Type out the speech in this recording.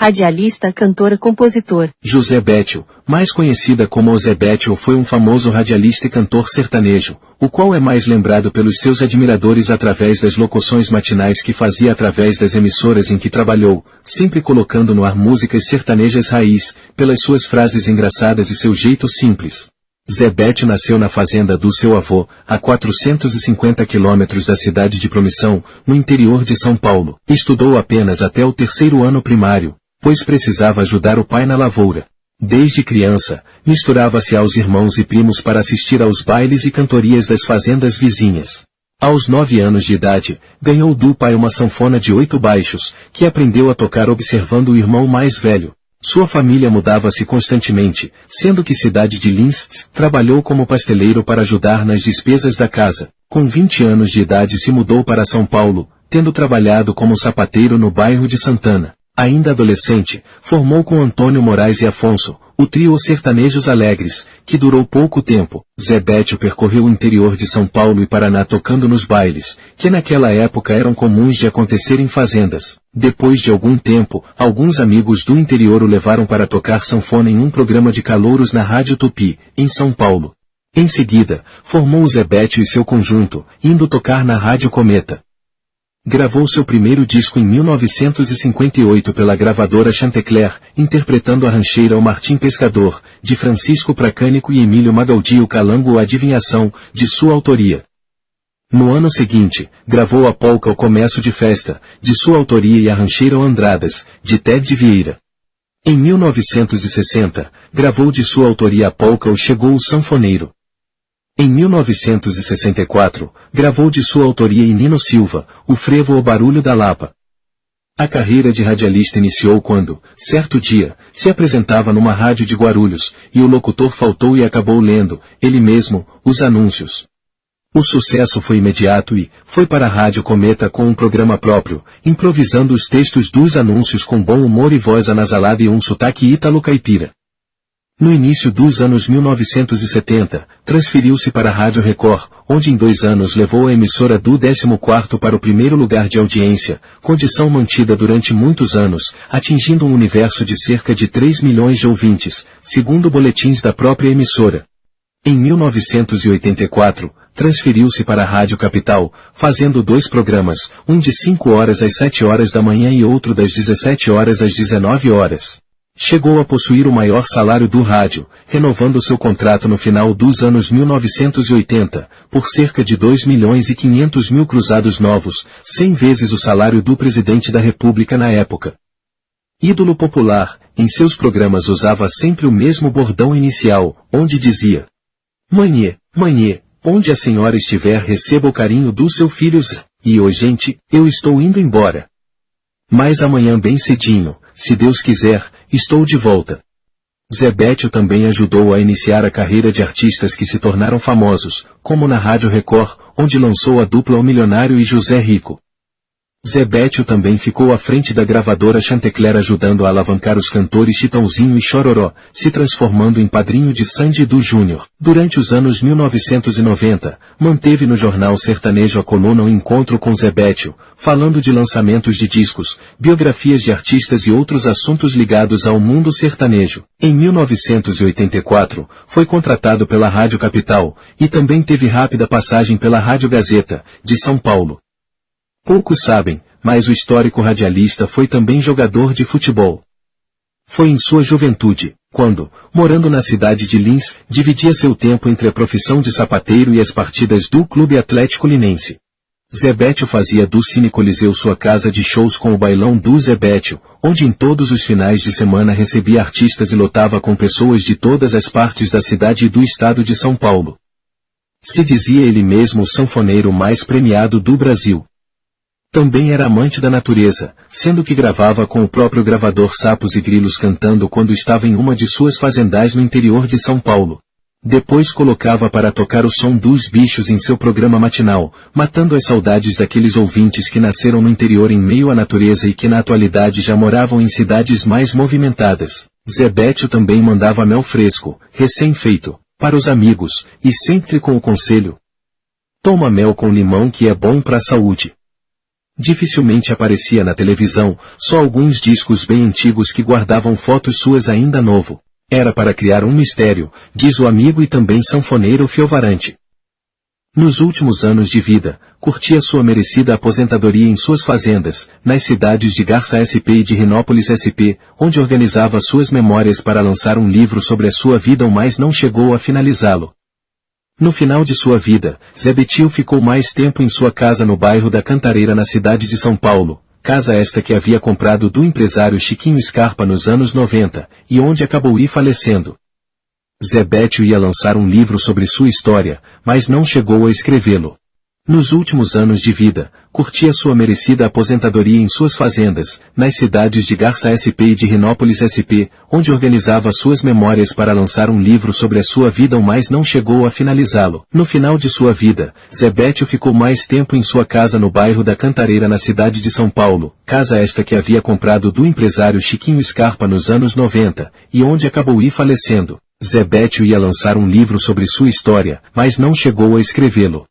radialista, cantor, compositor. José Bétio, mais conhecida como Zé Bétio foi um famoso radialista e cantor sertanejo, o qual é mais lembrado pelos seus admiradores através das locuções matinais que fazia através das emissoras em que trabalhou, sempre colocando no ar músicas sertanejas raiz, pelas suas frases engraçadas e seu jeito simples. Bétio nasceu na fazenda do seu avô, a 450 quilômetros da cidade de Promissão, no interior de São Paulo. Estudou apenas até o terceiro ano primário, pois precisava ajudar o pai na lavoura. Desde criança, misturava-se aos irmãos e primos para assistir aos bailes e cantorias das fazendas vizinhas. Aos nove anos de idade, ganhou do pai uma sanfona de oito baixos, que aprendeu a tocar observando o irmão mais velho. Sua família mudava-se constantemente, sendo que cidade de Lins trabalhou como pasteleiro para ajudar nas despesas da casa. Com 20 anos de idade se mudou para São Paulo, tendo trabalhado como sapateiro no bairro de Santana. Ainda adolescente, formou com Antônio Moraes e Afonso, o trio Sertanejos Alegres, que durou pouco tempo. Zé Bétio percorreu o interior de São Paulo e Paraná tocando nos bailes, que naquela época eram comuns de acontecer em fazendas. Depois de algum tempo, alguns amigos do interior o levaram para tocar sanfona em um programa de calouros na Rádio Tupi, em São Paulo. Em seguida, formou Zé Bétio e seu conjunto, indo tocar na Rádio Cometa. Gravou seu primeiro disco em 1958 pela gravadora Chantecler, interpretando a rancheira O Martim Pescador, de Francisco Pracânico e Emílio Magaldi o Calango Adivinhação, de sua autoria. No ano seguinte, gravou a polca O Comércio de Festa, de sua autoria e a rancheira O Andradas, de Ted Vieira. Em 1960, gravou de sua autoria a polca O Chegou o Sanfoneiro. Em 1964, gravou de sua autoria em Nino Silva, o frevo O Barulho da Lapa. A carreira de radialista iniciou quando, certo dia, se apresentava numa rádio de Guarulhos, e o locutor faltou e acabou lendo, ele mesmo, os anúncios. O sucesso foi imediato e, foi para a Rádio Cometa com um programa próprio, improvisando os textos dos anúncios com bom humor e voz anasalada e um sotaque ítalo-caipira. No início dos anos 1970, transferiu-se para a Rádio Record, onde em dois anos levou a emissora do 14º para o primeiro lugar de audiência, condição mantida durante muitos anos, atingindo um universo de cerca de 3 milhões de ouvintes, segundo boletins da própria emissora. Em 1984, transferiu-se para a Rádio Capital, fazendo dois programas, um de 5 horas às 7 horas da manhã e outro das 17 horas às 19 horas. Chegou a possuir o maior salário do rádio, renovando seu contrato no final dos anos 1980, por cerca de 2 milhões e 500 mil cruzados novos, 100 vezes o salário do presidente da República na época. Ídolo popular, em seus programas usava sempre o mesmo bordão inicial, onde dizia Manhê, manhê, onde a senhora estiver receba o carinho do seu filho Zé. E hoje, gente, eu estou indo embora. Mas amanhã bem cedinho, se Deus quiser, estou de volta. Zé Bétio também ajudou a iniciar a carreira de artistas que se tornaram famosos, como na Rádio Record, onde lançou a dupla O Milionário e José Rico. Zé Bétio também ficou à frente da gravadora Chantecler ajudando a alavancar os cantores Chitãozinho e Chororó, se transformando em padrinho de Sandy Du Júnior. Durante os anos 1990, manteve no jornal sertanejo a coluna O Encontro com Zé Bétio, falando de lançamentos de discos, biografias de artistas e outros assuntos ligados ao mundo sertanejo. Em 1984, foi contratado pela Rádio Capital, e também teve rápida passagem pela Rádio Gazeta, de São Paulo. Poucos sabem, mas o histórico radialista foi também jogador de futebol. Foi em sua juventude, quando, morando na cidade de Lins, dividia seu tempo entre a profissão de sapateiro e as partidas do Clube Atlético Linense. Zebétio fazia do Cine Coliseu sua casa de shows com o bailão do Zebétio, onde em todos os finais de semana recebia artistas e lotava com pessoas de todas as partes da cidade e do estado de São Paulo. Se dizia ele mesmo o sanfoneiro mais premiado do Brasil. Também era amante da natureza, sendo que gravava com o próprio gravador sapos e grilos cantando quando estava em uma de suas fazendais no interior de São Paulo. Depois colocava para tocar o som dos bichos em seu programa matinal, matando as saudades daqueles ouvintes que nasceram no interior em meio à natureza e que na atualidade já moravam em cidades mais movimentadas. Zebétio também mandava mel fresco, recém-feito, para os amigos, e sempre com o conselho. Toma mel com limão que é bom para a saúde. Dificilmente aparecia na televisão, só alguns discos bem antigos que guardavam fotos suas ainda novo. Era para criar um mistério, diz o amigo e também sanfoneiro Fiovarante. Nos últimos anos de vida, curtia sua merecida aposentadoria em suas fazendas, nas cidades de Garça SP e de Rinópolis SP, onde organizava suas memórias para lançar um livro sobre a sua vida mas não chegou a finalizá-lo. No final de sua vida, Zé Betil ficou mais tempo em sua casa no bairro da Cantareira na cidade de São Paulo, casa esta que havia comprado do empresário Chiquinho Scarpa nos anos 90, e onde acabou ir falecendo. Zebétio ia lançar um livro sobre sua história, mas não chegou a escrevê-lo. Nos últimos anos de vida, curtia sua merecida aposentadoria em suas fazendas, nas cidades de Garça SP e de Rinópolis SP, onde organizava suas memórias para lançar um livro sobre a sua vida mas não chegou a finalizá-lo. No final de sua vida, Zebétio ficou mais tempo em sua casa no bairro da Cantareira na cidade de São Paulo, casa esta que havia comprado do empresário Chiquinho Scarpa nos anos 90, e onde acabou ir falecendo. Zebétio ia lançar um livro sobre sua história, mas não chegou a escrevê-lo.